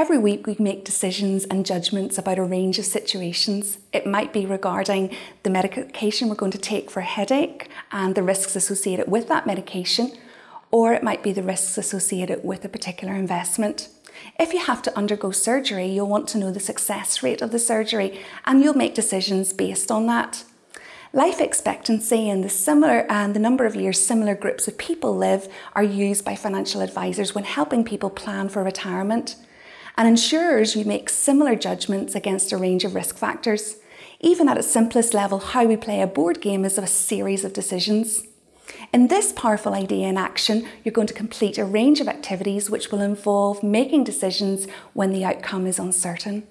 Every week, we make decisions and judgments about a range of situations. It might be regarding the medication we're going to take for a headache and the risks associated with that medication, or it might be the risks associated with a particular investment. If you have to undergo surgery, you'll want to know the success rate of the surgery and you'll make decisions based on that. Life expectancy and the similar and the number of years similar groups of people live are used by financial advisors when helping people plan for retirement. And insurers we make similar judgments against a range of risk factors. Even at its simplest level, how we play a board game is of a series of decisions. In this powerful idea in action, you're going to complete a range of activities which will involve making decisions when the outcome is uncertain.